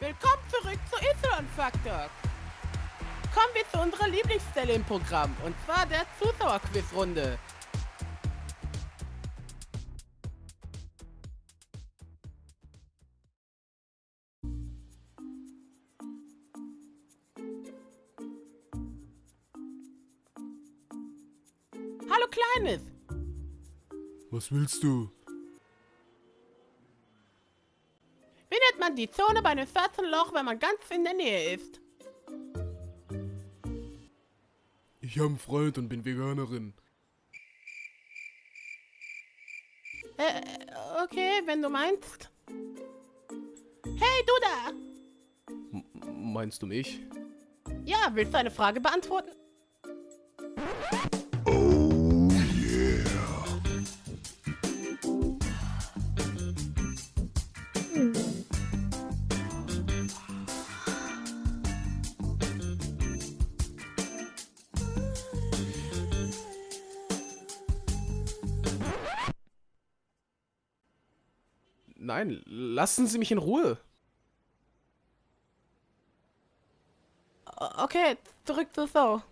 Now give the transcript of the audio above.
Willkommen zurück zu Y-Faktor. Kommen wir zu unserer Lieblingsstelle im Programm, und zwar der Zuschauerquizrunde. Hallo Kleines, Was willst du? Man die Zone bei einem schwarzen Loch, wenn man ganz in der Nähe ist? Ich habe einen Freund und bin Veganerin. Äh, okay, wenn du meinst. Hey, du da! M meinst du mich? Ja, willst du eine Frage beantworten? Nein, lassen Sie mich in Ruhe. Okay, zurück zur Show.